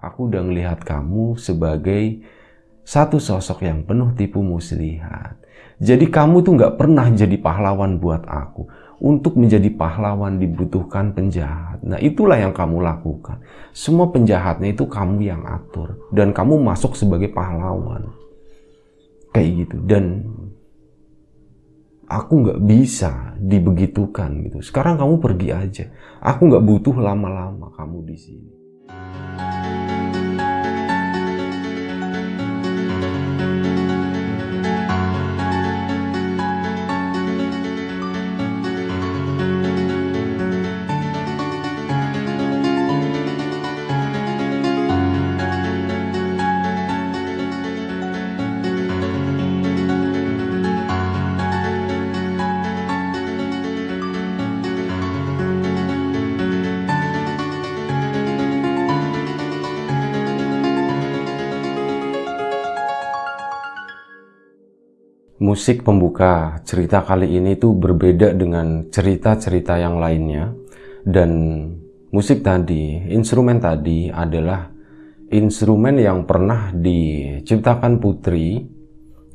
Aku udah ngelihat kamu sebagai satu sosok yang penuh tipu muslihat. Jadi kamu tuh nggak pernah jadi pahlawan buat aku. Untuk menjadi pahlawan dibutuhkan penjahat. Nah itulah yang kamu lakukan. Semua penjahatnya itu kamu yang atur. Dan kamu masuk sebagai pahlawan. Kayak gitu. Dan aku nggak bisa dibegitukan gitu. Sekarang kamu pergi aja. Aku nggak butuh lama-lama kamu di sini. Musik pembuka. Cerita kali ini tuh berbeda dengan cerita-cerita yang lainnya. Dan musik tadi, instrumen tadi adalah instrumen yang pernah diciptakan Putri,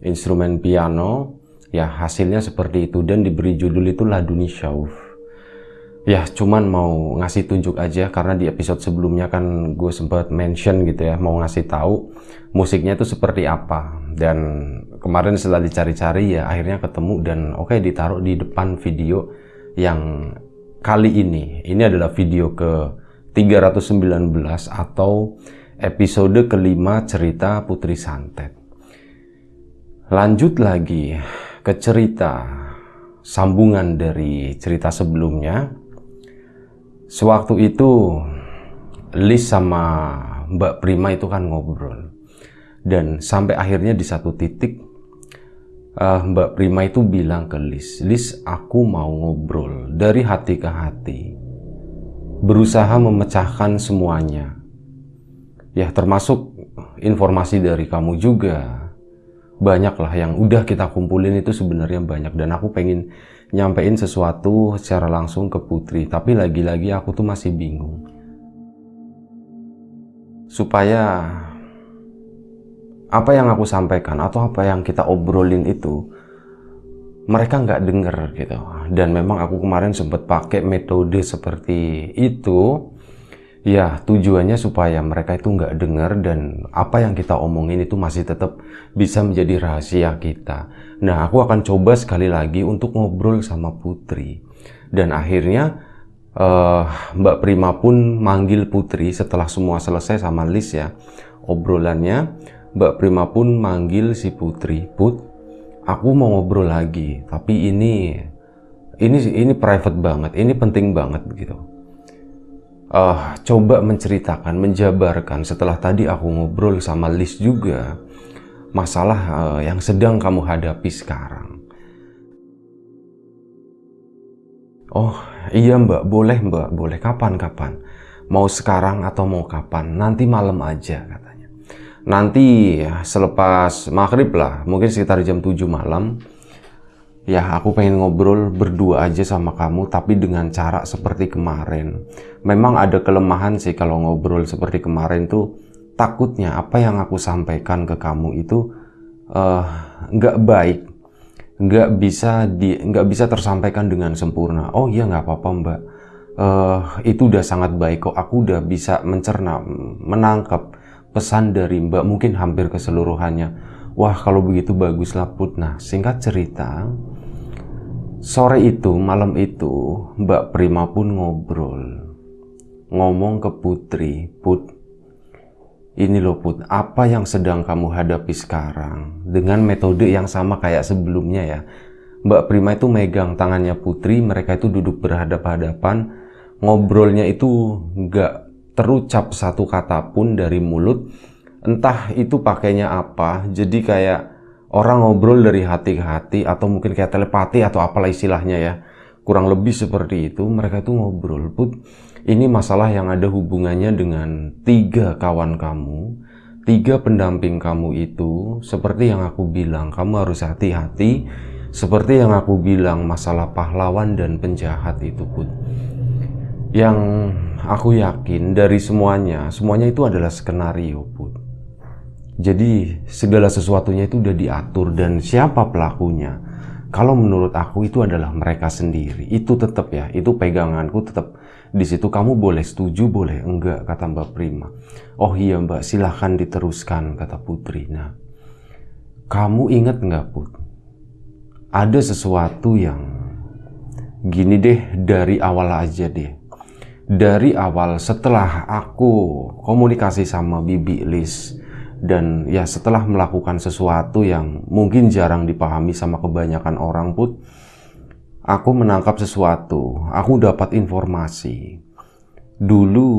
instrumen piano, ya hasilnya seperti itu dan diberi judul itu Laduni Shauf ya cuman mau ngasih tunjuk aja karena di episode sebelumnya kan gue sempat mention gitu ya mau ngasih tahu musiknya itu seperti apa dan kemarin setelah dicari-cari ya akhirnya ketemu dan oke okay, ditaruh di depan video yang kali ini. Ini adalah video ke 319 atau episode kelima cerita Putri Santet. Lanjut lagi ke cerita sambungan dari cerita sebelumnya. Sewaktu itu Liz sama Mbak Prima itu kan ngobrol dan sampai akhirnya di satu titik uh, Mbak Prima itu bilang ke Liz, Liz aku mau ngobrol dari hati ke hati, berusaha memecahkan semuanya. Ya termasuk informasi dari kamu juga. Banyaklah yang udah kita kumpulin itu sebenarnya banyak dan aku pengen nyampein sesuatu secara langsung ke Putri, tapi lagi-lagi aku tuh masih bingung. Supaya apa yang aku sampaikan atau apa yang kita obrolin itu mereka nggak denger gitu. Dan memang aku kemarin sempat pakai metode seperti itu ya tujuannya supaya mereka itu nggak dengar dan apa yang kita omongin itu masih tetap bisa menjadi rahasia kita. Nah, aku akan coba sekali lagi untuk ngobrol sama Putri. Dan akhirnya uh, Mbak Prima pun manggil Putri setelah semua selesai sama Lis ya obrolannya. Mbak Prima pun manggil si Putri, Put, aku mau ngobrol lagi, tapi ini ini ini private banget, ini penting banget gitu uh, coba menceritakan, menjabarkan setelah tadi aku ngobrol sama Liz juga masalah uh, yang sedang kamu hadapi sekarang. Oh iya mbak, boleh mbak, boleh kapan-kapan. Mau sekarang atau mau kapan, nanti malam aja katanya. Nanti selepas maghrib lah, mungkin sekitar jam 7 malam, ya aku pengen ngobrol berdua aja sama kamu tapi dengan cara seperti kemarin. Memang ada kelemahan sih kalau ngobrol seperti kemarin tuh. Takutnya apa yang aku sampaikan ke kamu itu eh, nggak uh, baik nggak bisa di nggak bisa tersampaikan dengan sempurna. Oh iya nggak apa-apa mbak. Uh, itu udah sangat baik kok. Aku udah bisa mencerna menangkap pesan dari mbak mungkin hampir keseluruhannya wah kalau begitu baguslah put nah singkat cerita Sore itu, malam itu, Mbak Prima pun ngobrol. Ngomong ke Putri, Put, ini loh Put, apa yang sedang kamu hadapi sekarang? Dengan metode yang sama kayak sebelumnya ya. Mbak Prima itu megang tangannya Putri, mereka itu duduk berhadap-hadapan. Ngobrolnya itu nggak terucap satu kata pun dari mulut. Entah itu pakainya apa, jadi kayak orang ngobrol dari hati ke hati atau mungkin kayak telepati atau apalah istilahnya ya. Kurang lebih seperti itu mereka itu ngobrol put ini masalah yang ada hubungannya dengan tiga kawan kamu tiga pendamping kamu itu. Seperti yang aku bilang kamu harus hati-hati. Seperti yang aku bilang masalah pahlawan dan penjahat itu put. Yang aku yakin dari semuanya, semuanya itu adalah skenario, Put. Jadi segala sesuatunya itu udah diatur dan siapa pelakunya? Kalau menurut aku itu adalah mereka sendiri. Itu tetap ya, itu peganganku tetap di situ kamu boleh setuju, boleh enggak, kata Mbak Prima. Oh iya Mbak, silahkan diteruskan, kata Putri. Nah, kamu ingat nggak Put? Ada sesuatu yang gini deh dari awal aja deh. Dari awal setelah aku komunikasi sama Bibi Lis dan ya setelah melakukan sesuatu yang mungkin jarang dipahami sama kebanyakan orang put aku menangkap sesuatu, aku dapat informasi. Dulu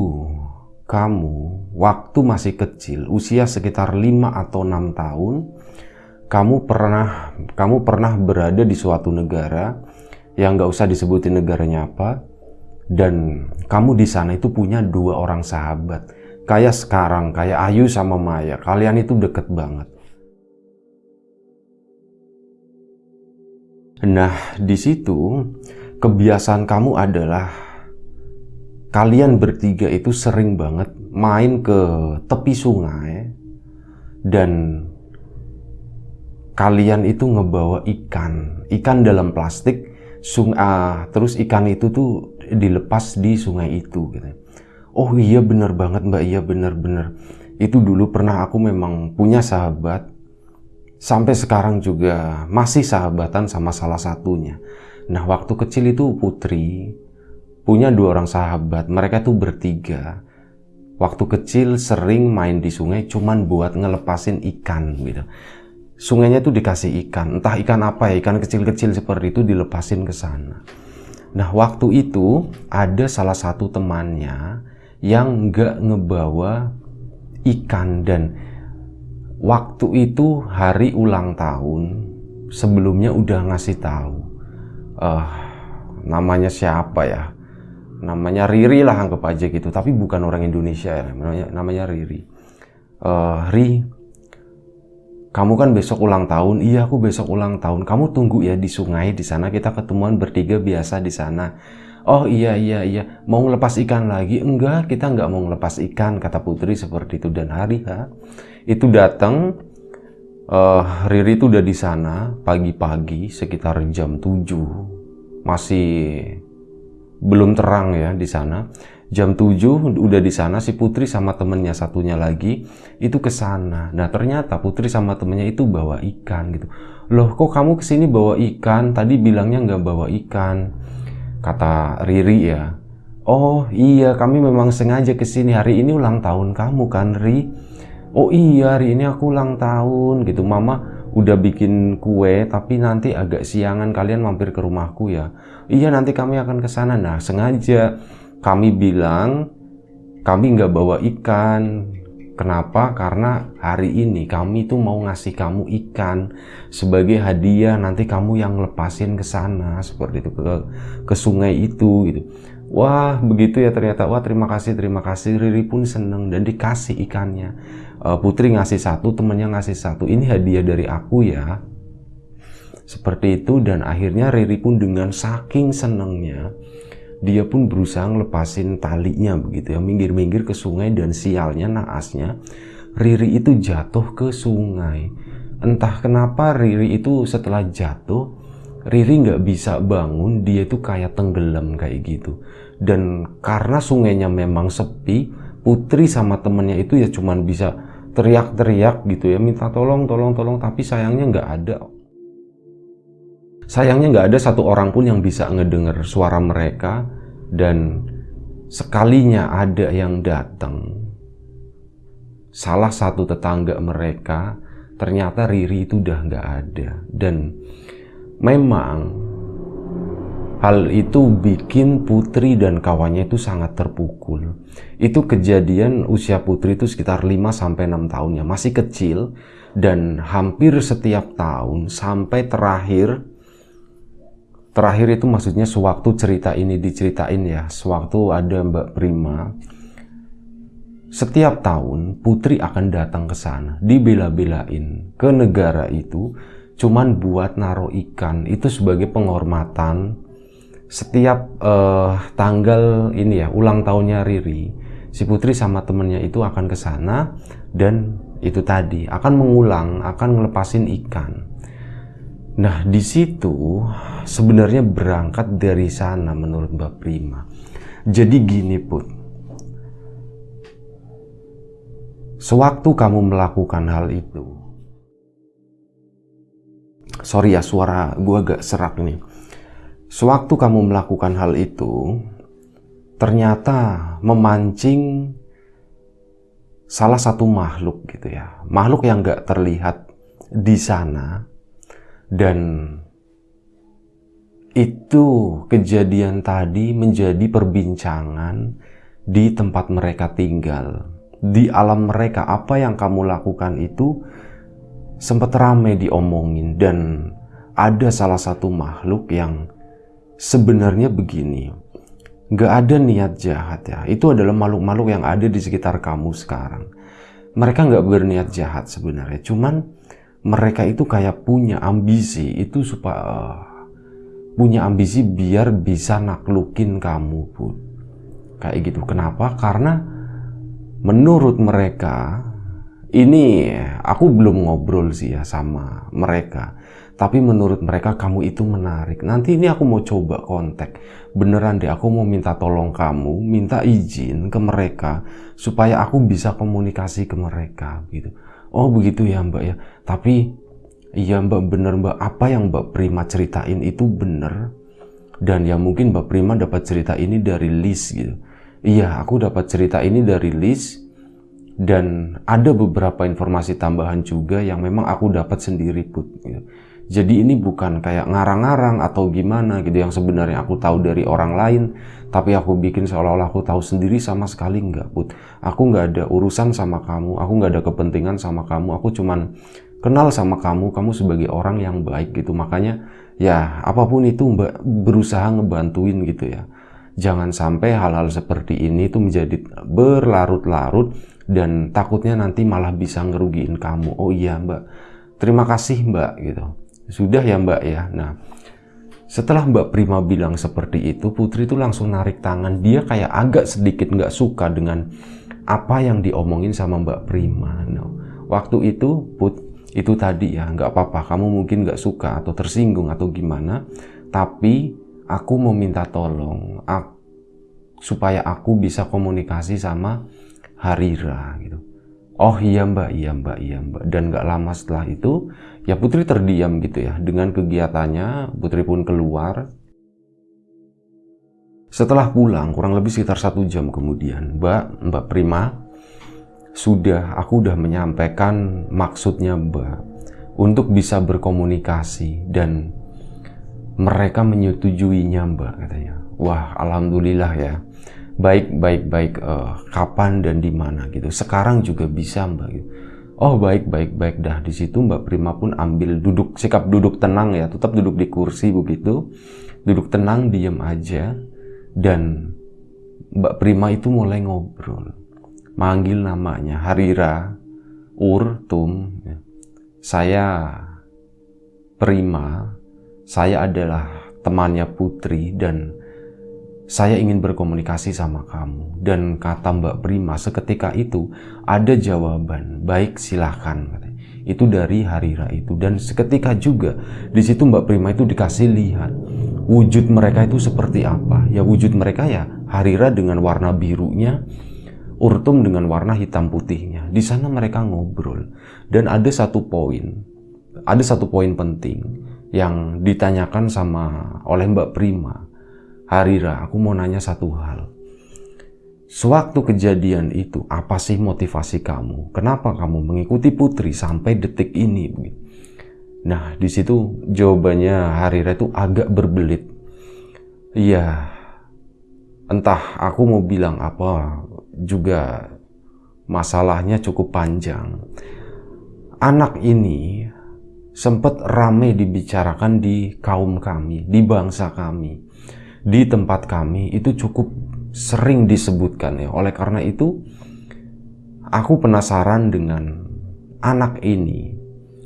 kamu waktu masih kecil, usia sekitar 5 atau 6 tahun, kamu pernah kamu pernah berada di suatu negara yang nggak usah disebutin negaranya apa dan kamu di sana itu punya dua orang sahabat. Kayak sekarang kayak Ayu sama Maya. Kalian itu deket banget. Nah, di situ kebiasaan kamu adalah kalian bertiga itu sering banget main ke tepi sungai dan kalian itu ngebawa ikan, ikan dalam plastik, sung uh, terus ikan itu tuh dilepas di sungai itu gitu. Oh iya bener banget mbak, iya bener-bener. Itu dulu pernah aku memang punya sahabat sampai sekarang juga masih sahabatan sama salah satunya. Nah, waktu kecil itu Putri punya dua orang sahabat, mereka tuh bertiga. Waktu kecil sering main di sungai cuman buat ngelepasin ikan gitu. Sungainya tuh dikasih ikan, entah ikan apa ya, ikan kecil-kecil seperti itu dilepasin ke sana. Nah, waktu itu ada salah satu temannya yang nggak ngebawa ikan dan waktu itu hari ulang tahun sebelumnya udah ngasih tahu uh, namanya siapa ya? Namanya Riri lah anggap aja gitu. Tapi bukan orang Indonesia ya namanya namanya Riri. Uh, Ri kamu kan besok ulang tahun. Iya aku besok ulang tahun. Kamu tunggu ya di sungai di sana. Kita ketemuan bertiga biasa di sana. Oh iya iya iya. Mau ngelepas ikan lagi? Enggak kita nggak mau ngelepas ikan kata Putri seperti itu. Dan hari ha itu datang uh, Riri itu udah di sana pagi-pagi sekitar jam 7 masih belum terang ya di sana jam 7 udah di sana si Putri sama temennya satunya lagi itu ke sana. Nah ternyata Putri sama temennya itu bawa ikan gitu. Loh kok kamu ke sini bawa ikan? Tadi bilangnya nggak bawa ikan Kata Riri ya, Oh iya kami memang sengaja ke sini hari ini ulang tahun kamu kan Ri? Oh iya hari ini aku ulang tahun gitu. Mama udah bikin kue tapi nanti agak siangan kalian mampir ke rumahku ya. Iya nanti kami akan ke sana. Nah sengaja kami bilang kami nggak bawa ikan Kenapa? Karena hari ini kami tuh mau ngasih kamu ikan sebagai hadiah nanti kamu yang lepasin ke sana seperti itu ke ke sungai itu gitu. Wah begitu ya ternyata wah terima kasih terima kasih Riri pun seneng dan dikasih ikannya. Uh, Putri ngasih satu temennya ngasih satu ini hadiah dari aku ya. Seperti itu dan akhirnya Riri pun dengan saking senengnya dia pun berusaha ngelepasin talinya begitu ya. Minggir-minggir ke sungai dan sialnya naasnya Riri itu jatuh ke sungai. Entah kenapa Riri itu setelah jatuh Riri nggak bisa bangun dia itu kayak tenggelam kayak gitu. Dan karena sungainya memang sepi Putri sama temennya itu ya cuman bisa teriak-teriak gitu ya minta tolong tolong tolong tapi sayangnya nggak ada Sayangnya nggak ada satu orang pun yang bisa ngedenger suara mereka dan sekalinya ada yang datang. Salah satu tetangga mereka ternyata Riri itu udah nggak ada dan memang hal itu bikin Putri dan kawannya itu sangat terpukul. Itu kejadian usia Putri itu sekitar 5 sampai 6 tahun ya, masih kecil dan hampir setiap tahun sampai terakhir Terakhir itu maksudnya sewaktu cerita ini diceritain ya, sewaktu ada Mbak Prima, setiap tahun Putri akan datang ke sana, dibela-belain ke negara itu, cuman buat naruh ikan. Itu sebagai penghormatan setiap uh, tanggal ini ya ulang tahunnya Riri si Putri sama temennya itu akan ke sana dan itu tadi akan mengulang akan ngelepasin ikan nah di situ sebenarnya berangkat dari sana menurut Mbak Prima jadi gini Put sewaktu kamu melakukan hal itu sorry ya suara gue agak serak nih. Sewaktu kamu melakukan hal itu, ternyata memancing salah satu makhluk gitu ya. Makhluk yang gak terlihat di sana. Dan itu kejadian tadi menjadi perbincangan di tempat mereka tinggal. Di alam mereka, apa yang kamu lakukan itu sempat ramai diomongin. Dan ada salah satu makhluk yang sebenarnya begini. Gak ada niat jahat ya. Itu adalah makhluk-makhluk yang ada di sekitar kamu sekarang. Mereka gak berniat jahat sebenarnya. Cuman mereka itu kayak punya ambisi itu supaya uh, punya ambisi biar bisa naklukin kamu pun kayak gitu kenapa karena menurut mereka ini aku belum ngobrol sih ya sama mereka. Tapi menurut mereka kamu itu menarik. Nanti ini aku mau coba kontak. Beneran deh aku mau minta tolong kamu, minta izin ke mereka supaya aku bisa komunikasi ke mereka gitu. Oh begitu ya mbak ya. Tapi iya mbak bener mbak apa yang mbak Prima ceritain itu bener. Dan ya mungkin mbak Prima dapat cerita ini dari list gitu. Iya aku dapat cerita ini dari list dan ada beberapa informasi tambahan juga yang memang aku dapat sendiri put gitu. Jadi ini bukan kayak ngarang-ngarang atau gimana gitu yang sebenarnya aku tahu dari orang lain tapi aku bikin seolah-olah aku tahu sendiri sama sekali nggak put. Aku nggak ada urusan sama kamu aku nggak ada kepentingan sama kamu aku cuman kenal sama kamu kamu sebagai orang yang baik gitu. Makanya ya apa pun itu mbak berusaha ngebantuin gitu ya. Jangan sampai hal-hal seperti ini itu menjadi berlarut-larut dan takutnya nanti malah bisa ngerugiin kamu. Oh iya mbak. Terima kasih mbak gitu sudah ya mbak ya nah setelah mbak Prima bilang seperti itu Putri itu langsung narik tangan dia kayak agak sedikit nggak suka dengan apa yang diomongin sama mbak Prima no. waktu itu Put itu tadi ya nggak apa-apa kamu mungkin nggak suka atau tersinggung atau gimana tapi aku mau minta tolong aku, supaya aku bisa komunikasi sama Harira gitu. Oh iya mbak, iya mbak, iya mbak. Dan gak lama setelah itu, ya Putri terdiam gitu ya. Dengan kegiatannya, Putri pun keluar. Setelah pulang, kurang lebih sekitar satu jam kemudian, Mbak, Mbak Prima, sudah, aku udah menyampaikan maksudnya Mbak untuk bisa berkomunikasi dan mereka menyetujuinya Mbak katanya. Wah, Alhamdulillah ya baik baik baik uh, kapan dan di mana gitu sekarang juga bisa mbak gitu oh baik baik baik. Dah di situ mbak Prima pun ambil duduk sikap duduk tenang ya. Tetap duduk di kursi begitu. Duduk tenang diem aja. Dan mbak Prima itu mulai ngobrol. Manggil namanya Harira Ur Tum ya. saya Prima saya adalah temannya Putri dan saya ingin berkomunikasi sama kamu. Dan kata Mbak Prima seketika itu ada jawaban, baik silahkan. Itu dari Harira itu. Dan seketika juga di situ Mbak Prima itu dikasih lihat wujud mereka itu seperti apa. Ya wujud mereka ya Harira dengan warna birunya, Urtum dengan warna hitam putihnya. Di sana mereka ngobrol. Dan ada satu poin, ada satu poin penting yang ditanyakan sama oleh Mbak Prima Harira, aku mau nanya satu hal. Sewaktu kejadian itu, apa sih motivasi kamu? Kenapa kamu mengikuti Putri sampai detik ini? Nah, di situ jawabannya Harira itu agak berbelit. Iya, entah aku mau bilang apa, juga masalahnya cukup panjang. Anak ini sempat ramai dibicarakan di kaum kami, di bangsa kami di tempat kami itu cukup sering disebutkan ya. Oleh karena itu, aku penasaran dengan anak ini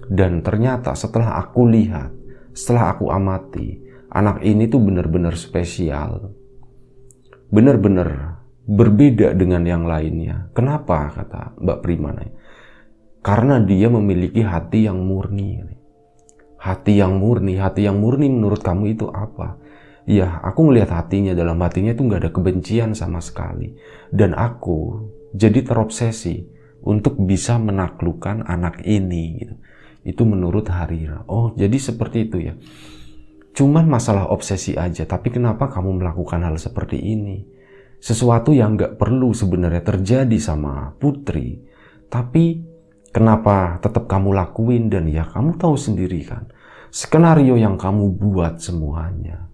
dan ternyata setelah aku lihat, setelah aku amati, anak ini tuh benar-benar spesial. Benar-benar berbeda dengan yang lainnya. Kenapa? Kata Mbak Prima. Karena dia memiliki hati yang murni. Hati yang murni, hati yang murni menurut kamu itu apa? Ya, aku ngelihat hatinya, dalam hatinya itu nggak ada kebencian sama sekali. Dan aku jadi terobsesi untuk bisa menaklukkan anak ini. Gitu. Itu menurut Harira. Oh, jadi seperti itu ya. Cuman masalah obsesi aja, tapi kenapa kamu melakukan hal seperti ini? Sesuatu yang gak perlu sebenarnya terjadi sama putri, tapi kenapa tetap kamu lakuin dan ya kamu tahu sendiri kan, skenario yang kamu buat semuanya.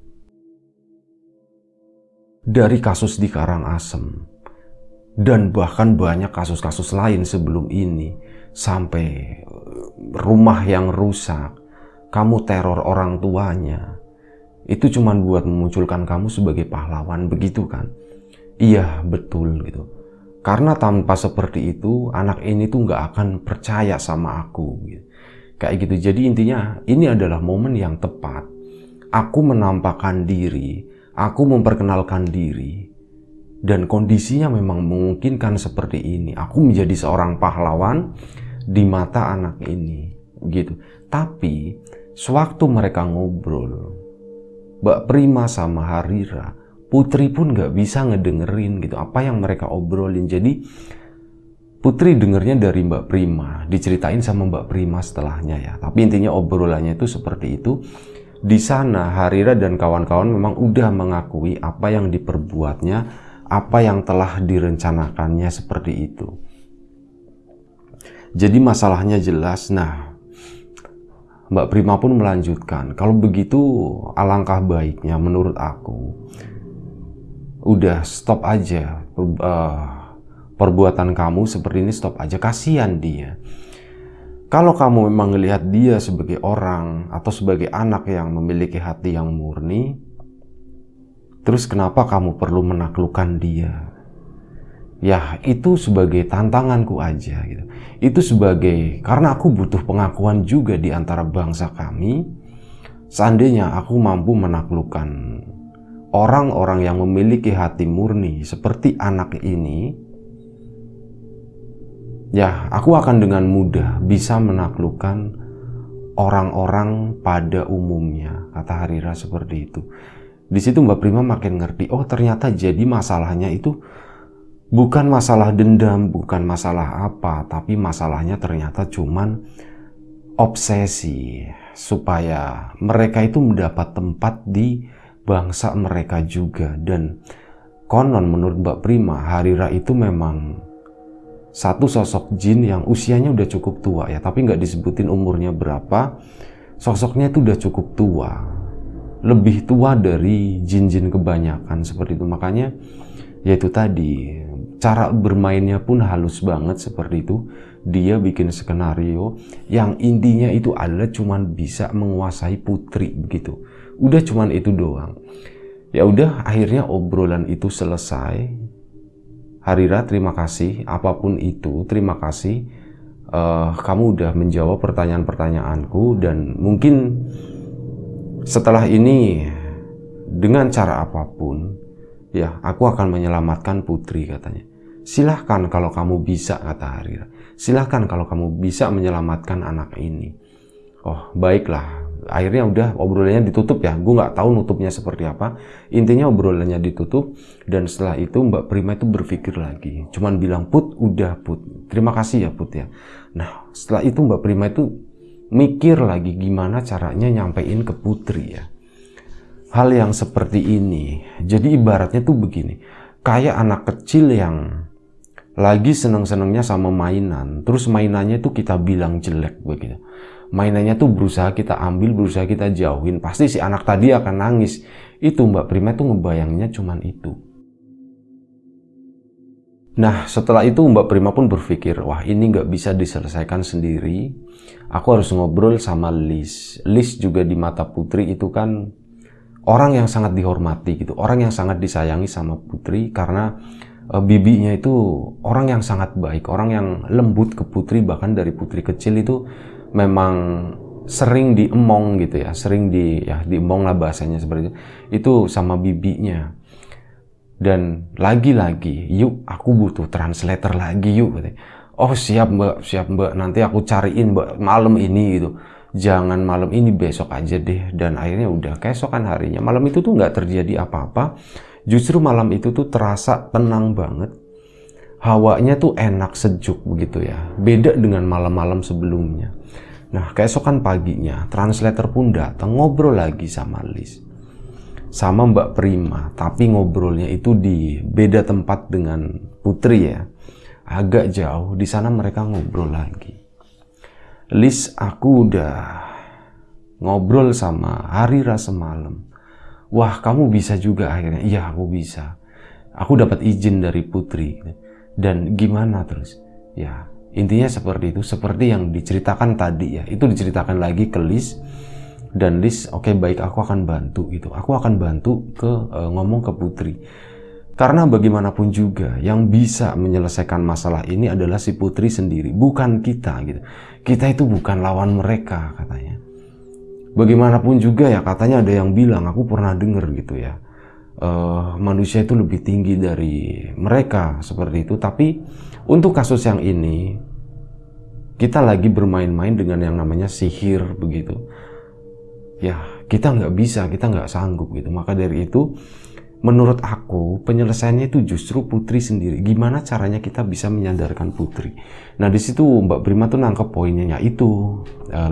Dari kasus di Karangasem, dan bahkan banyak kasus-kasus lain sebelum ini, sampai rumah yang rusak, kamu teror orang tuanya, itu cuma buat memunculkan kamu sebagai pahlawan, begitu kan? Iya, betul gitu. Karena tanpa seperti itu, anak ini tuh nggak akan percaya sama aku. Gitu. Kayak gitu. Jadi intinya, ini adalah momen yang tepat. Aku menampakkan diri, aku memperkenalkan diri, dan kondisinya memang memungkinkan seperti ini. Aku menjadi seorang pahlawan di mata anak ini, gitu. Tapi Sewaktu mereka ngobrol, Mbak Prima sama Harira, Putri pun gak bisa ngedengerin gitu apa yang mereka obrolin. Jadi Putri dengernya dari Mbak Prima, diceritain sama Mbak Prima setelahnya ya. Tapi intinya obrolannya itu seperti itu. Di sana Harira dan kawan-kawan memang udah mengakui apa yang diperbuatnya, apa yang telah direncanakannya seperti itu. Jadi masalahnya jelas. Nah, Mbak Prima pun melanjutkan, kalau begitu alangkah baiknya menurut aku, udah stop aja uh, perbuatan kamu seperti ini stop aja, kasihan dia. Kalau kamu memang melihat dia sebagai orang atau sebagai anak yang memiliki hati yang murni, terus kenapa kamu perlu menaklukkan dia? ya itu sebagai tantanganku aja gitu. Itu sebagai karena aku butuh pengakuan juga di antara bangsa kami. Seandainya aku mampu menaklukkan orang-orang yang memiliki hati murni seperti anak ini, ya aku akan dengan mudah bisa menaklukkan orang-orang pada umumnya, kata Harira seperti itu. Di situ Mbak Prima makin ngerti, oh ternyata jadi masalahnya itu bukan masalah dendam, bukan masalah apa, tapi masalahnya ternyata cuman obsesi supaya mereka itu mendapat tempat di bangsa mereka juga dan konon menurut Mbak Prima Harira itu memang satu sosok jin yang usianya udah cukup tua ya tapi nggak disebutin umurnya berapa sosoknya itu udah cukup tua. Lebih tua dari jin-jin kebanyakan seperti itu. Makanya yaitu tadi cara bermainnya pun halus banget seperti itu. Dia bikin skenario yang intinya itu adalah cuman bisa menguasai putri begitu. Udah cuman itu doang. Ya udah akhirnya obrolan itu selesai Harira terima kasih apa pun itu terima kasih uh, kamu udah menjawab pertanyaan-pertanyaanku dan mungkin setelah ini dengan cara apa pun Ya, aku akan menyelamatkan putri katanya. Silahkan kalau kamu bisa, kata Harira. Silahkan kalau kamu bisa menyelamatkan anak ini. Oh, baiklah. Akhirnya udah obrolannya ditutup ya. Gue nggak tahu nutupnya seperti apa. Intinya obrolannya ditutup. Dan setelah itu Mbak Prima itu berpikir lagi. Cuman bilang, Put, udah Put. Terima kasih ya Put ya. Nah, setelah itu Mbak Prima itu mikir lagi gimana caranya nyampein ke Putri ya hal yang seperti ini. Jadi ibaratnya tuh begini, kayak anak kecil yang lagi seneng-senengnya sama mainan, terus mainannya tuh kita bilang jelek begitu. Mainannya tuh berusaha kita ambil, berusaha kita jauhin, pasti si anak tadi akan nangis. Itu Mbak Prima tuh ngebayangnya cuman itu. Nah setelah itu Mbak Prima pun berpikir, wah ini nggak bisa diselesaikan sendiri. Aku harus ngobrol sama Liz. Liz juga di mata Putri itu kan orang yang sangat dihormati gitu, orang yang sangat disayangi sama Putri karena e, bibinya itu orang yang sangat baik, orang yang lembut ke Putri bahkan dari Putri kecil itu memang sering diemong gitu ya, sering di ya diemong lah bahasanya seperti itu. Itu sama bibinya. Dan lagi-lagi, yuk aku butuh translator lagi yuk. Gitu. Oh siap mbak, siap mbak. Nanti aku cariin mbak malam ini gitu. Jangan malam ini besok aja deh. Dan akhirnya udah keesokan harinya. Malam itu tuh nggak terjadi apa-apa. Justru malam itu tuh terasa tenang banget. Hawanya tuh enak sejuk begitu ya. Beda dengan malam-malam sebelumnya. Nah, keesokan paginya, translator pun datang ngobrol lagi sama Liz. Sama Mbak Prima, tapi ngobrolnya itu di beda tempat dengan Putri ya. Agak jauh, di sana mereka ngobrol lagi. Liz, aku udah ngobrol sama Harira semalam. Wah, kamu bisa juga akhirnya. Iya, aku bisa. Aku dapat izin dari Putri. Dan gimana terus? Ya, Intinya seperti itu, seperti yang diceritakan tadi ya. Itu diceritakan lagi ke Liz dan Liz, oke okay, baik aku akan bantu gitu. Aku akan bantu ke uh, ngomong ke Putri. Karena bagaimanapun juga yang bisa menyelesaikan masalah ini adalah si Putri sendiri, bukan kita gitu. Kita itu bukan lawan mereka katanya. Bagaimanapun juga ya katanya ada yang bilang, aku pernah dengar gitu ya. Uh, manusia itu lebih tinggi dari mereka seperti itu, tapi untuk kasus yang ini, kita lagi bermain-main dengan yang namanya sihir begitu. Ya, kita nggak bisa, kita nggak sanggup gitu. Maka dari itu, menurut aku penyelesaiannya itu justru Putri sendiri. Gimana caranya kita bisa menyadarkan Putri? Nah di situ Mbak Prima tuh nangkep poinnya itu, uh.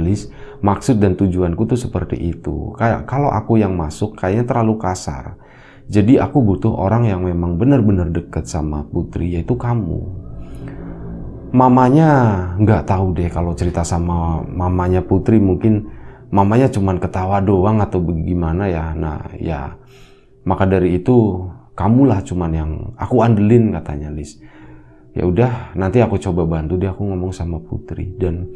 Maksud dan tujuanku tuh seperti itu. Kayak kalau aku yang masuk kayaknya terlalu kasar. Jadi aku butuh orang yang memang benar-benar dekat sama Putri, yaitu kamu mamanya nggak tahu deh kalau cerita sama mamanya Putri mungkin mamanya cuman ketawa doang atau bagaimana ya. Nah ya maka dari itu kamulah cuman yang aku andelin katanya Lis. Ya udah nanti aku coba bantu dia aku ngomong sama Putri. Dan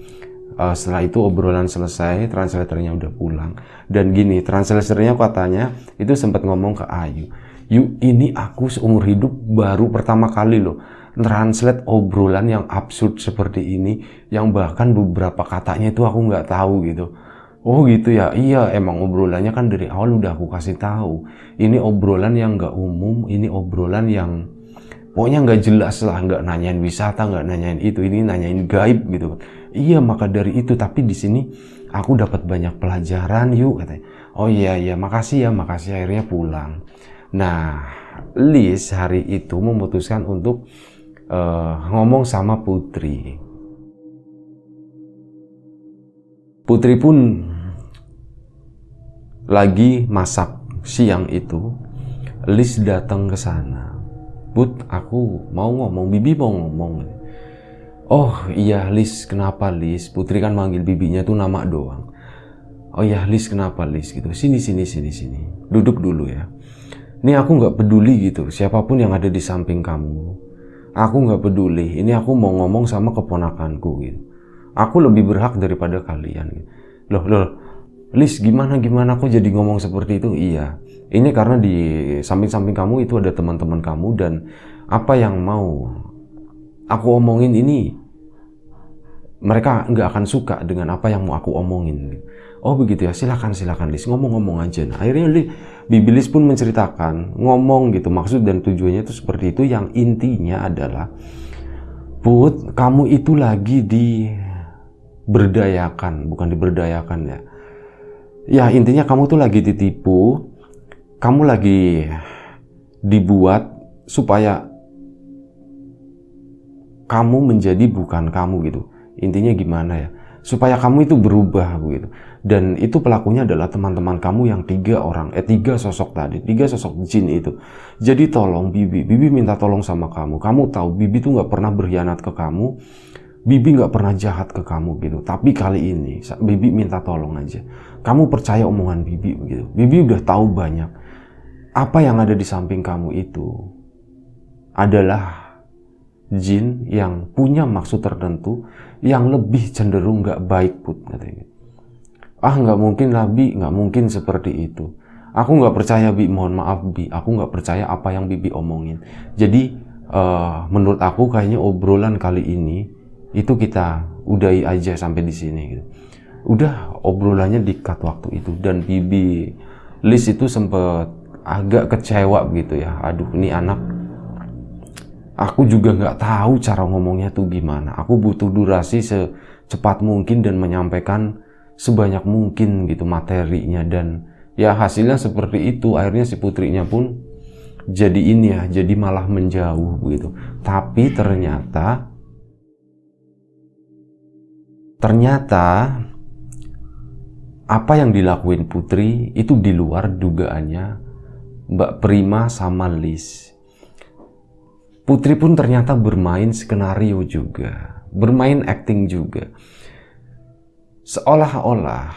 uh, setelah itu obrolan selesai translatornya udah pulang. Dan gini translatornya katanya itu sempat ngomong ke Ayu Yu ini aku seumur hidup baru pertama kali loh translate obrolan yang absurd seperti ini yang bahkan beberapa katanya itu aku nggak tahu gitu. Oh gitu ya? Iya emang obrolannya kan dari awal udah aku kasih tahu. Ini obrolan yang nggak umum ini obrolan yang pokoknya nggak jelas lah nggak nanyain wisata nggak nanyain itu ini nanyain gaib gitu. Iya maka dari itu tapi di sini aku dapat banyak pelajaran yuk katanya. Oh iya iya makasih ya makasih akhirnya pulang. Nah Liz hari itu memutuskan untuk uh, ngomong sama Putri. Putri pun lagi masak siang itu. Lis datang ke sana. Put, aku mau ngomong, Bibi mau ngomong. Oh iya Lis, kenapa Lis? Putri kan manggil bibinya tuh nama doang. Oh iya Lis, kenapa Lis? Gitu. Sini, sini, sini, sini. Duduk dulu ya. Ini aku nggak peduli gitu, siapa pun yang ada di samping kamu aku nggak peduli ini aku mau ngomong sama keponakanku gitu aku lebih berhak daripada kalian gitu. loh loh Lis gimana gimana aku jadi ngomong seperti itu iya ini karena di samping-samping kamu itu ada teman-teman kamu dan apa yang mau aku omongin ini mereka nggak akan suka dengan apa yang mau aku omongin gitu. Oh begitu ya, silakan silakan Lis ngomong-ngomong aja. Nah, akhirnya Bibilis pun menceritakan, ngomong gitu maksud dan tujuannya itu seperti itu. Yang intinya adalah, Put, kamu itu lagi diberdayakan, bukan diberdayakan ya. Ya intinya kamu tuh lagi ditipu, kamu lagi dibuat supaya kamu menjadi bukan kamu gitu. Intinya gimana ya? Supaya kamu itu berubah begitu. Dan itu pelakunya adalah teman-teman kamu yang tiga orang eh tiga sosok tadi tiga sosok jin itu. Jadi tolong bibi bibi minta tolong sama kamu. Kamu tahu bibi tuh nggak pernah berkhianat ke kamu bibi nggak pernah jahat ke kamu gitu. Tapi kali ini bibi minta tolong aja. Kamu percaya omongan bibi begitu. Bibi udah tahu banyak. Apa yang ada di samping kamu itu adalah jin yang punya maksud tertentu yang lebih cenderung nggak baik put katanya. Ah nggak mungkin lah bi. Nggak mungkin seperti itu. Aku nggak percaya bi. Mohon maaf bi. Aku nggak percaya apa yang bibi omongin. Jadi uh, menurut aku kayaknya obrolan kali ini itu kita udahi aja sampai di sini gitu. Udah obrolannya dikat waktu itu. Dan bibi Liz itu sempet agak kecewa gitu ya. Aduh ini anak aku juga nggak tahu cara ngomongnya tuh gimana. Aku butuh durasi secepat mungkin dan menyampaikan sebanyak mungkin gitu materinya. Dan ya hasilnya seperti itu. Akhirnya si putrinya pun jadi ini ya jadi malah menjauh gitu. Tapi ternyata ternyata apa yang dilakuin Putri itu di luar dugaannya Mbak Prima sama Liz. Putri pun ternyata bermain skenario juga, bermain acting juga. Seolah-olah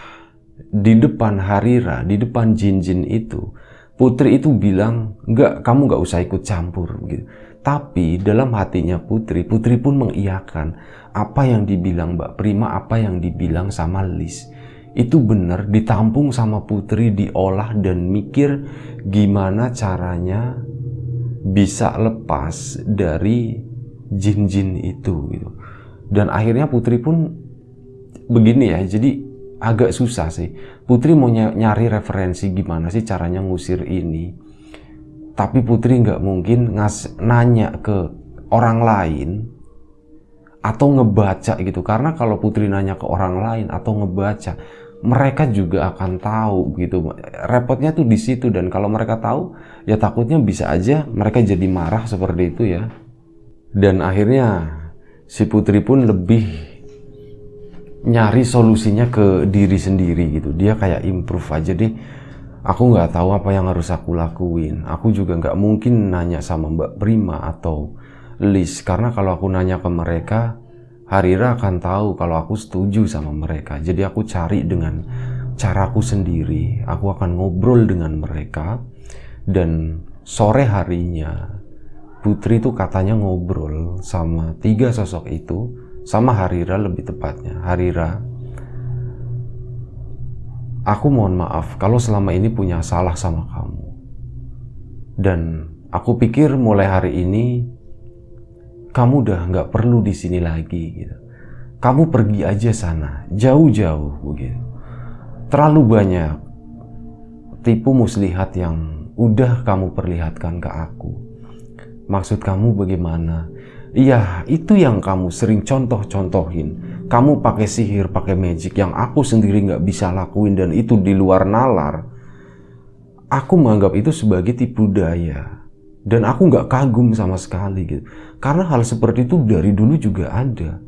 di depan Harira, di depan jin-jin itu, Putri itu bilang, enggak, kamu enggak usah ikut campur. Gitu. Tapi dalam hatinya Putri, Putri pun mengiyakan apa yang dibilang Mbak Prima, apa yang dibilang sama Liz itu benar ditampung sama putri diolah dan mikir gimana caranya bisa lepas dari jin-jin itu gitu. Dan akhirnya putri pun begini ya, jadi agak susah sih. Putri mau nyari referensi gimana sih caranya ngusir ini. Tapi putri nggak mungkin ngas nanya ke orang lain atau ngebaca gitu karena kalau putri nanya ke orang lain atau ngebaca mereka juga akan tahu gitu repotnya tuh di situ dan kalau mereka tahu ya takutnya bisa aja mereka jadi marah seperti itu ya dan akhirnya si putri pun lebih nyari solusinya ke diri sendiri gitu dia kayak improve aja deh aku nggak tahu apa yang harus aku lakuin aku juga nggak mungkin nanya sama mbak Prima atau Liz karena kalau aku nanya ke mereka Harira akan tahu kalau aku setuju sama mereka. Jadi aku cari dengan caraku sendiri. Aku akan ngobrol dengan mereka. Dan sore harinya, Putri itu katanya ngobrol sama tiga sosok itu. Sama Harira lebih tepatnya. Harira, aku mohon maaf kalau selama ini punya salah sama kamu. Dan aku pikir mulai hari ini kamu udah nggak perlu di sini lagi gitu. Kamu pergi aja sana, jauh-jauh begitu. Terlalu banyak tipu muslihat yang udah kamu perlihatkan ke aku. Maksud kamu bagaimana? Iya, itu yang kamu sering contoh-contohin. Kamu pakai sihir, pakai magic yang aku sendiri nggak bisa lakuin dan itu di luar nalar. Aku menganggap itu sebagai tipu daya dan aku nggak kagum sama sekali gitu karena hal seperti itu dari dulu juga ada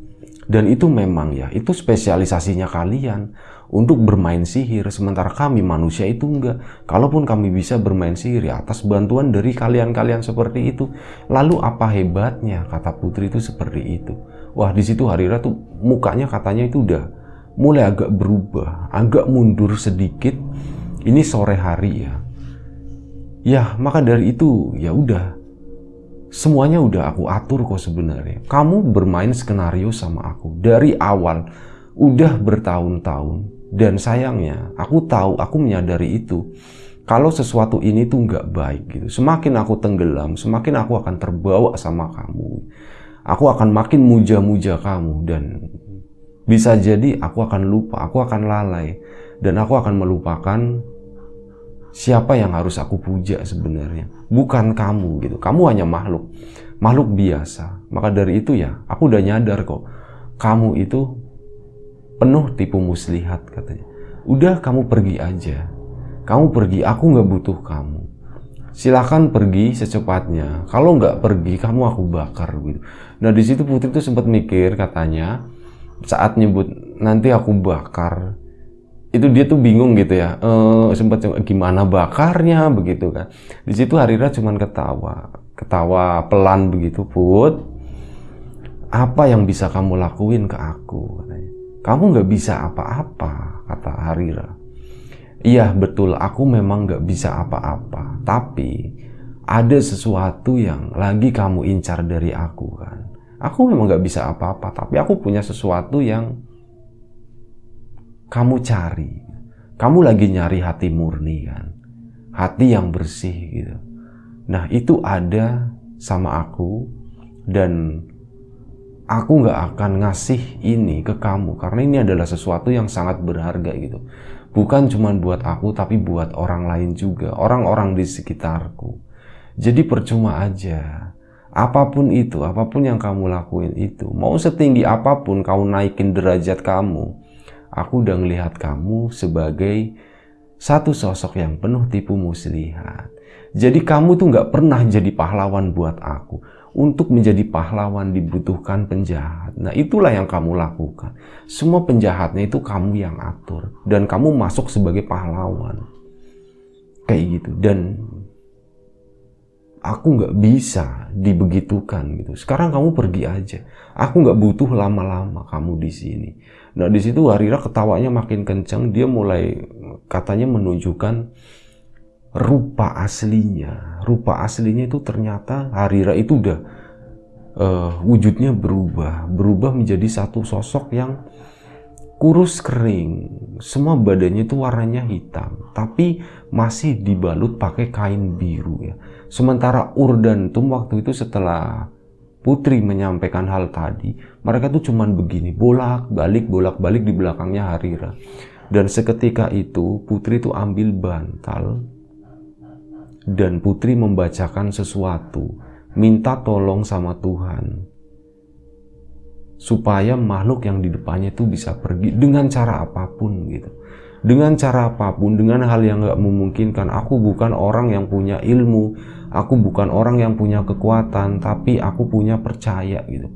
dan itu memang ya itu spesialisasinya kalian untuk bermain sihir sementara kami manusia itu enggak. Kalaupun kami bisa bermain sihir ya atas bantuan dari kalian-kalian seperti itu. Lalu apa hebatnya kata putri itu seperti itu? Wah di situ Harira tuh mukanya katanya itu udah mulai agak berubah agak mundur sedikit. Ini sore hari ya. Ya, maka dari itu ya udah. Semuanya udah aku atur kok sebenarnya. Kamu bermain skenario sama aku dari awal. Udah bertahun-tahun dan sayangnya aku tahu aku menyadari itu. Kalau sesuatu ini tuh nggak baik gitu semakin aku tenggelam semakin aku akan terbawa sama kamu. Aku akan makin muja-muja kamu dan bisa jadi aku akan lupa aku akan lalai. Dan aku akan melupakan siapa yang harus aku puja sebenarnya. Bukan kamu gitu kamu hanya makhluk makhluk biasa. Maka dari itu ya aku udah nyadar kok kamu itu penuh tipu muslihat katanya. Udah kamu pergi aja. Kamu pergi aku nggak butuh kamu. Silahkan pergi secepatnya. Kalau nggak pergi kamu aku bakar gitu. Nah di situ putri tuh sempat mikir katanya saat nyebut nanti aku bakar itu dia tuh bingung gitu ya. E, sempat gimana bakarnya? begitu kan. Di situ Harira cuman ketawa. Ketawa pelan begitu put apa yang bisa kamu lakuin ke aku kamu nggak bisa apa-apa kata Harira iya betul aku memang nggak bisa apa-apa tapi ada sesuatu yang lagi kamu incar dari aku kan aku memang nggak bisa apa-apa tapi aku punya sesuatu yang kamu cari. Kamu lagi nyari hati murni kan. Hati yang bersih gitu. Nah, itu ada sama aku dan aku nggak akan ngasih ini ke kamu karena ini adalah sesuatu yang sangat berharga gitu. Bukan cuma buat aku tapi buat orang lain juga, orang-orang di sekitarku. Jadi percuma aja. Apa pun itu, apa pun yang kamu lakuin itu, mau setinggi apa pun kau naikin derajat kamu, aku udah ngelihat kamu sebagai satu sosok yang penuh tipu muslihat. Jadi kamu tuh nggak pernah jadi pahlawan buat aku untuk menjadi pahlawan dibutuhkan penjahat. Nah, itulah yang kamu lakukan. Semua penjahatnya itu kamu yang atur dan kamu masuk sebagai pahlawan. Kayak gitu. Dan aku nggak bisa dibegitukan gitu. Sekarang kamu pergi aja. Aku nggak butuh lama-lama kamu di sini. Nah, di situ Harira ketawanya makin kencang. Dia mulai katanya menunjukkan rupa aslinya. Rupa aslinya itu ternyata Harira itu udah uh, wujudnya berubah, berubah menjadi satu sosok yang kurus kering. Semua badannya itu warnanya hitam, tapi masih dibalut pakai kain biru ya. Sementara Urdantum waktu itu setelah Putri menyampaikan hal tadi, mereka tuh cuman begini, bolak-balik, bolak-balik di belakangnya Harira. Dan seketika itu Putri itu ambil bantal dan putri membacakan sesuatu, minta tolong sama Tuhan supaya makhluk yang di depannya itu bisa pergi dengan cara apa pun gitu. Dengan cara apa pun, dengan hal yang gak memungkinkan. Aku bukan orang yang punya ilmu, aku bukan orang yang punya kekuatan, tapi aku punya percaya gitu.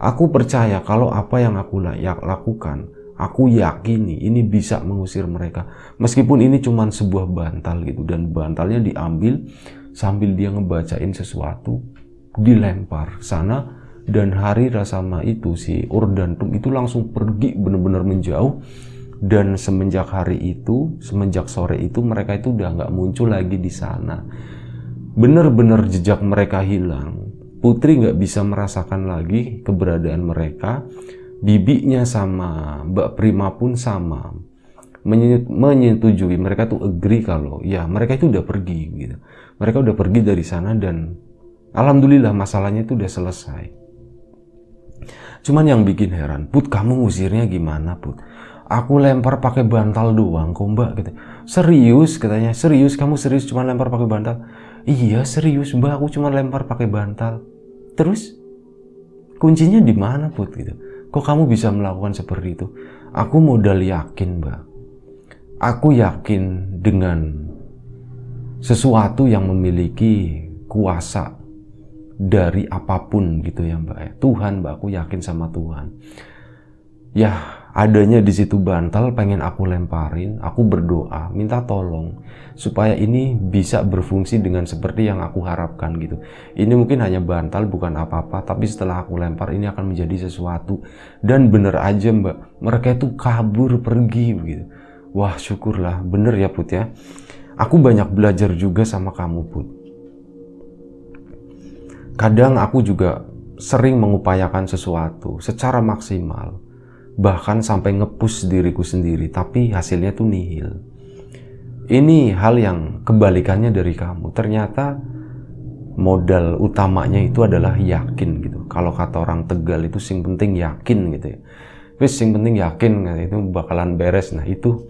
Aku percaya kalau apa yang aku layak lakukan, Aku yakini ini bisa mengusir mereka. Meskipun ini cuma sebuah bantal gitu dan bantalnya diambil sambil dia ngebacain sesuatu dilempar sana dan hari rasama itu si Urdantum itu langsung pergi benar-benar menjauh. Dan semenjak hari itu semenjak sore itu mereka itu udah nggak muncul lagi di sana. Benar-benar jejak mereka hilang. Putri nggak bisa merasakan lagi keberadaan mereka bibinya sama, Mbak Prima pun sama. Menyetujui, mereka tuh agree kalau ya mereka itu udah pergi gitu. Mereka udah pergi dari sana dan alhamdulillah masalahnya itu udah selesai. Cuman yang bikin heran, Put kamu ngusirnya gimana Put? Aku lempar pakai bantal doang kok mbak gitu. Serius katanya, serius kamu serius cuma lempar pakai bantal? Iya serius mbak, aku cuma lempar pakai bantal. Terus kuncinya di mana put gitu? Kok kamu bisa melakukan seperti itu? Aku modal yakin, Mbak. Aku yakin dengan sesuatu yang memiliki kuasa dari apa pun gitu ya, Mbak. Tuhan, Mbak, aku yakin sama Tuhan. Ya, adanya di situ bantal pengen aku lemparin, aku berdoa, minta tolong supaya ini bisa berfungsi dengan seperti yang aku harapkan gitu. Ini mungkin hanya bantal bukan apa-apa, tapi setelah aku lempar ini akan menjadi sesuatu dan bener aja mbak, mereka itu kabur pergi gitu. Wah syukurlah, bener ya Put ya. Aku banyak belajar juga sama kamu Put. Kadang aku juga sering mengupayakan sesuatu secara maksimal bahkan sampai ngepus diriku sendiri, tapi hasilnya tuh nihil. Ini hal yang kebalikannya dari kamu. Ternyata modal utamanya itu adalah yakin gitu. Kalau kata orang Tegal itu sing penting yakin gitu ya. Wis sing penting yakin gitu, itu bakalan beres. Nah, itu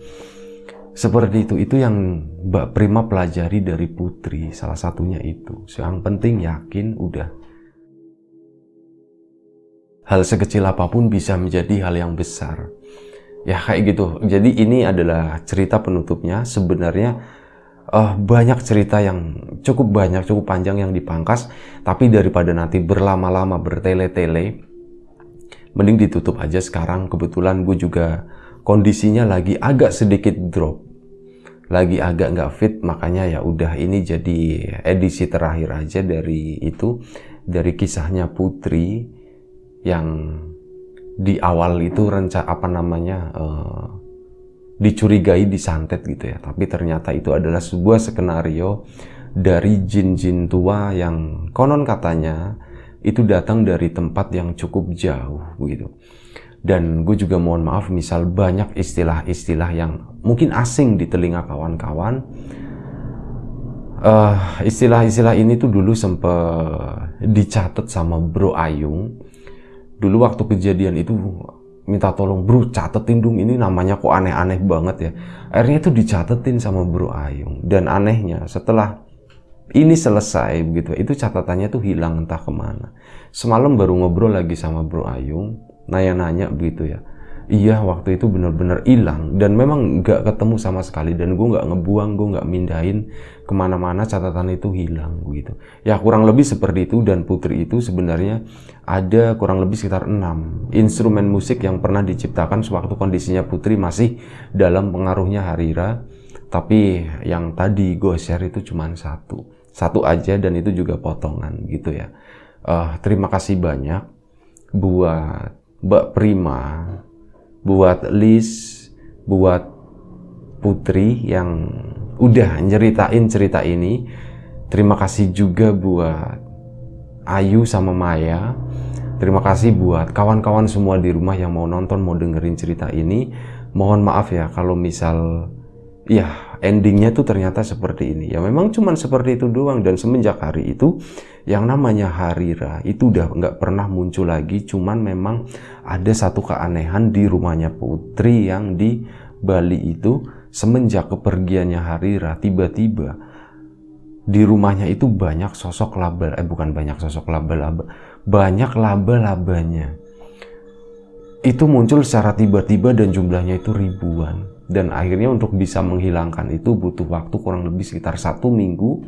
seperti itu. Itu yang Mbak Prima pelajari dari Putri, salah satunya itu. Yang penting yakin udah hal sekecil apa pun bisa menjadi hal yang besar. Ya kayak gitu. Jadi ini adalah cerita penutupnya. Sebenarnya uh, banyak cerita yang cukup banyak, cukup panjang yang dipangkas. Tapi daripada nanti berlama-lama bertele-tele, mending ditutup aja sekarang. Kebetulan gue juga kondisinya lagi agak sedikit drop lagi agak nggak fit makanya ya udah ini jadi edisi terakhir aja dari itu dari kisahnya Putri yang di awal itu rencana apa namanya uh, dicurigai disantet gitu ya. Tapi ternyata itu adalah sebuah skenario dari jin-jin tua yang konon katanya itu datang dari tempat yang cukup jauh begitu dan gue juga mohon maaf misal banyak istilah-istilah yang mungkin asing di telinga kawan-kawan. Uh, istilah-istilah ini tuh dulu sempat dicatat sama Bro Ayung dulu waktu kejadian itu minta tolong bro catetin dong ini namanya kok aneh-aneh banget ya. Akhirnya itu dicatetin sama bro Ayung. Dan anehnya setelah ini selesai begitu itu catatannya tuh hilang entah ke mana. Semalam baru ngobrol lagi sama bro Ayung nanya-nanya begitu ya iya waktu itu bener-bener hilang. Dan memang nggak ketemu sama sekali. Dan gue nggak ngebuang gue nggak mindahin ke mana-mana catatan itu hilang gitu. Ya kurang lebih seperti itu. Dan Putri itu sebenarnya ada kurang lebih sekitar enam instrumen musik yang pernah diciptakan sewaktu kondisinya Putri masih dalam pengaruhnya Harira tapi yang tadi gue share itu cuma satu. Satu aja dan itu juga potongan gitu ya. Uh, terima kasih banyak buat Mbak Prima buat Liz, buat Putri yang udah nyeritain cerita ini. Terima kasih juga buat Ayu sama Maya. Terima kasih buat kawan-kawan semua di rumah yang mau nonton, mau dengerin cerita ini. Mohon maaf ya kalau misal ya endingnya tuh ternyata seperti ini. Ya memang cuman seperti itu doang dan semenjak hari itu yang namanya Harira itu udah nggak pernah muncul lagi. Cuman memang ada satu keanehan di rumahnya Putri yang di Bali itu semenjak kepergiannya Harira tiba-tiba di rumahnya itu banyak sosok laba eh bukan banyak sosok laba-laba banyak laba-labanya itu muncul secara tiba-tiba dan jumlahnya itu ribuan. Dan akhirnya untuk bisa menghilangkan itu butuh waktu kurang lebih sekitar satu minggu.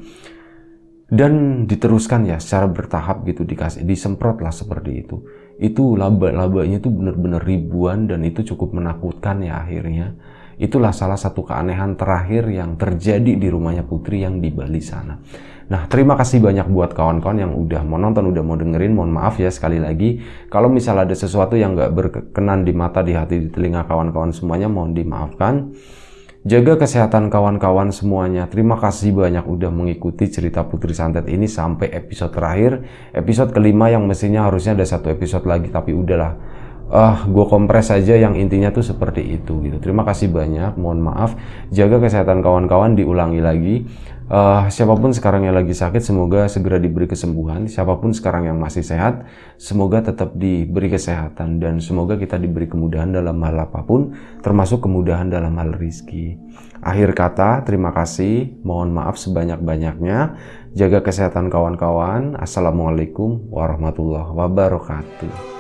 Dan diteruskan ya secara bertahap gitu dikasih disemprot lah seperti itu itu laba-labanya itu benar-benar ribuan dan itu cukup menakutkan ya akhirnya itulah salah satu keanehan terakhir yang terjadi di rumahnya Putri yang di Bali sana Nah, terima kasih banyak buat kawan-kawan yang udah mau nonton, udah mau dengerin. Mohon maaf ya sekali lagi. Kalau misal ada sesuatu yang nggak berkenan di mata, di hati, di telinga kawan-kawan semuanya, mohon dimaafkan. Jaga kesehatan kawan-kawan semuanya. Terima kasih banyak udah mengikuti cerita Putri Santet ini sampai episode terakhir. Episode kelima yang mestinya harusnya ada satu episode lagi, tapi udahlah uh, gue kompres aja yang intinya tuh seperti itu gitu. Terima kasih banyak, mohon maaf. Jaga kesehatan kawan-kawan, diulangi lagi. Uh, siapa pun sekarang yang lagi sakit, semoga segera diberi kesembuhan. Siapa pun sekarang yang masih sehat, semoga tetap diberi kesehatan dan semoga kita diberi kemudahan dalam hal apa pun, termasuk kemudahan dalam hal rizki. Akhir kata, terima kasih. Mohon maaf sebanyak-banyaknya. Jaga kesehatan kawan-kawan. Assalamualaikum warahmatullahi wabarakatuh.